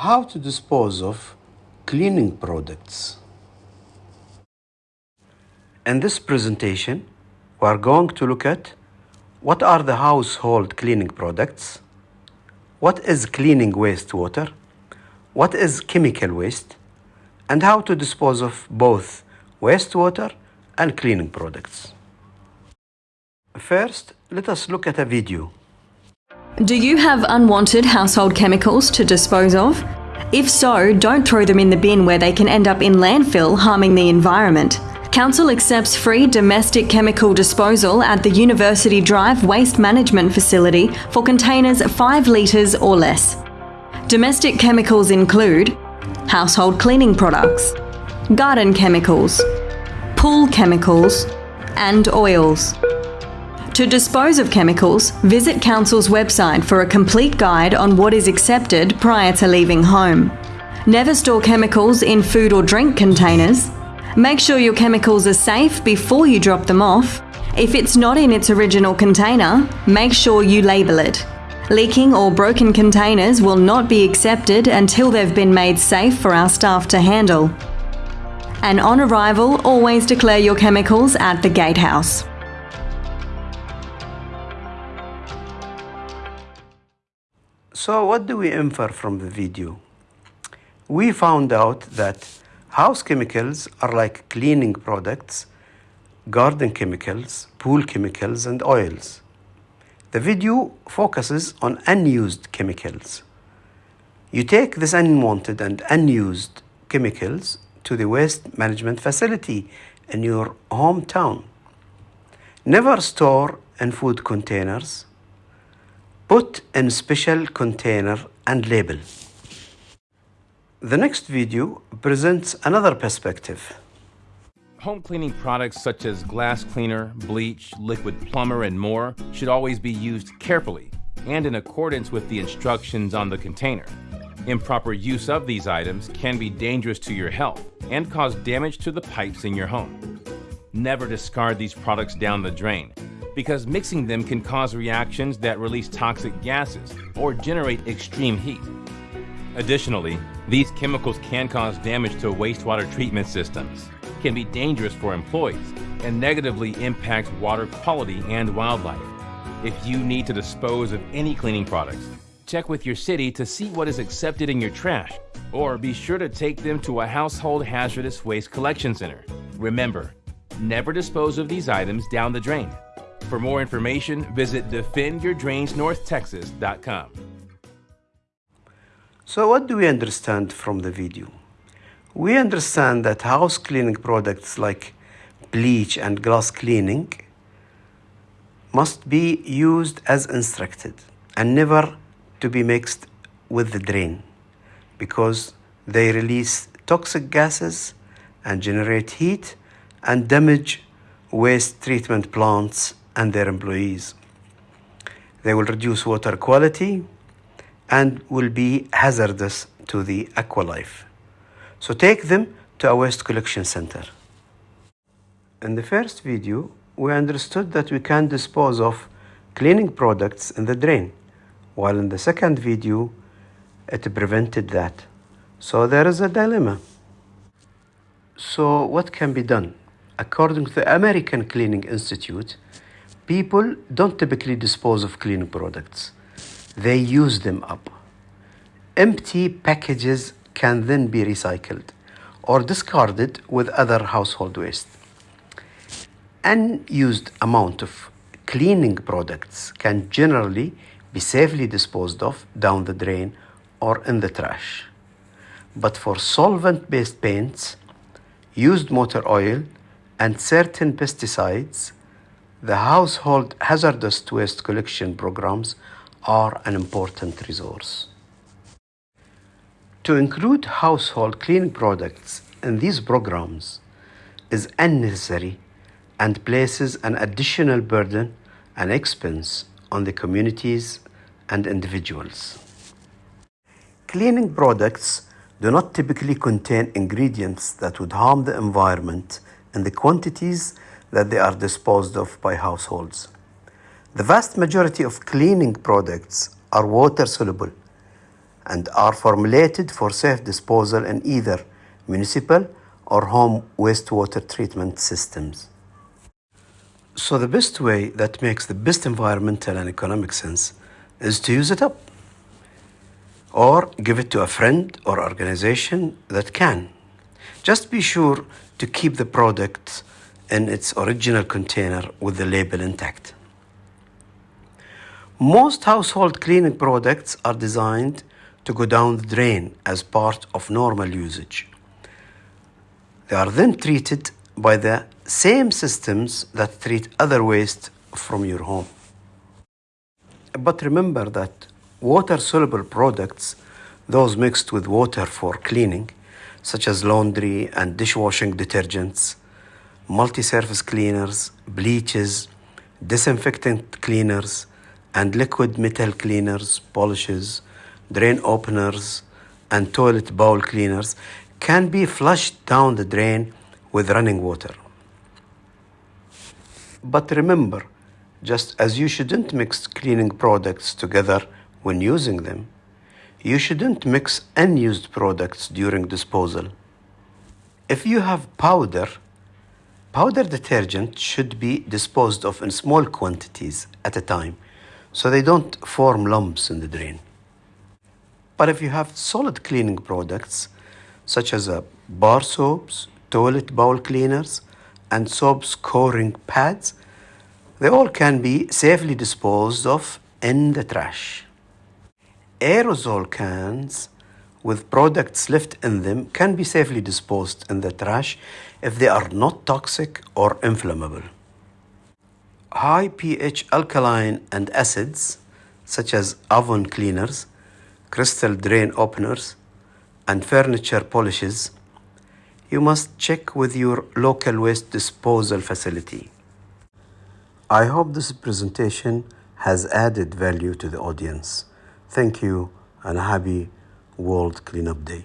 How to dispose of cleaning products. In this presentation, we are going to look at what are the household cleaning products, what is cleaning wastewater, what is chemical waste, and how to dispose of both wastewater and cleaning products. First, let us look at a video. Do you have unwanted household chemicals to dispose of? If so, don't throw them in the bin where they can end up in landfill harming the environment. Council accepts free domestic chemical disposal at the University Drive Waste Management Facility for containers 5 litres or less. Domestic chemicals include household cleaning products, garden chemicals, pool chemicals, and oils. To dispose of chemicals, visit Council's website for a complete guide on what is accepted prior to leaving home. Never store chemicals in food or drink containers. Make sure your chemicals are safe before you drop them off. If it's not in its original container, make sure you label it. Leaking or broken containers will not be accepted until they've been made safe for our staff to handle. And on arrival, always declare your chemicals at the gatehouse. So, what do we infer from the video? We found out that house chemicals are like cleaning products, garden chemicals, pool chemicals, and oils. The video focuses on unused chemicals. You take this unwanted and unused chemicals to the waste management facility in your hometown. Never store in food containers Put in special container and label. The next video presents another perspective. Home cleaning products such as glass cleaner, bleach, liquid plumber, and more should always be used carefully and in accordance with the instructions on the container. Improper use of these items can be dangerous to your health and cause damage to the pipes in your home. Never discard these products down the drain because mixing them can cause reactions that release toxic gases or generate extreme heat. Additionally, these chemicals can cause damage to wastewater treatment systems, can be dangerous for employees, and negatively impact water quality and wildlife. If you need to dispose of any cleaning products, check with your city to see what is accepted in your trash, or be sure to take them to a household hazardous waste collection center. Remember, never dispose of these items down the drain. For more information, visit defendyourdrainsnorthtexas.com. So, what do we understand from the video? We understand that house cleaning products like bleach and glass cleaning must be used as instructed and never to be mixed with the drain because they release toxic gases and generate heat and damage waste treatment plants and their employees. They will reduce water quality and will be hazardous to the aqualife. So take them to a waste collection center. In the first video, we understood that we can dispose of cleaning products in the drain, while in the second video, it prevented that. So there is a dilemma. So, what can be done? According to the American Cleaning Institute, People don't typically dispose of cleaning products, they use them up. Empty packages can then be recycled or discarded with other household waste. Unused amount of cleaning products can generally be safely disposed of down the drain or in the trash. But for solvent based paints, used motor oil, and certain pesticides, the household hazardous waste collection programs are an important resource. To include household cleaning products in these programs is unnecessary and places an additional burden and expense on the communities and individuals. Cleaning products do not typically contain ingredients that would harm the environment in the quantities that they are disposed of by households. The vast majority of cleaning products are water soluble and are formulated for safe disposal in either municipal or home wastewater treatment systems. So the best way that makes the best environmental and economic sense is to use it up or give it to a friend or organization that can. Just be sure to keep the product in its original container with the label intact. Most household cleaning products are designed to go down the drain as part of normal usage. They are then treated by the same systems that treat other waste from your home. But remember that water soluble products, those mixed with water for cleaning, such as laundry and dishwashing detergents, multi surface cleaners, bleaches, disinfectant cleaners, and liquid metal cleaners, polishes, drain openers, and toilet bowl cleaners can be flushed down the drain with running water. But remember, just as you shouldn't mix cleaning products together when using them, you shouldn't mix unused products during disposal. If you have powder, powder detergent should be disposed of in small quantities at a time so they don't form lumps in the drain. But if you have solid cleaning products, such as uh, bar soaps, toilet bowl cleaners, and soap scoring pads, they all can be safely disposed of in the trash. Aerosol cans with products left in them can be safely disposed in the trash if they are not toxic or inflammable. High pH alkaline and acids, such as oven cleaners, crystal drain openers, and furniture polishes, you must check with your local waste disposal facility. I hope this presentation has added value to the audience. Thank you and happy World Cleanup Day.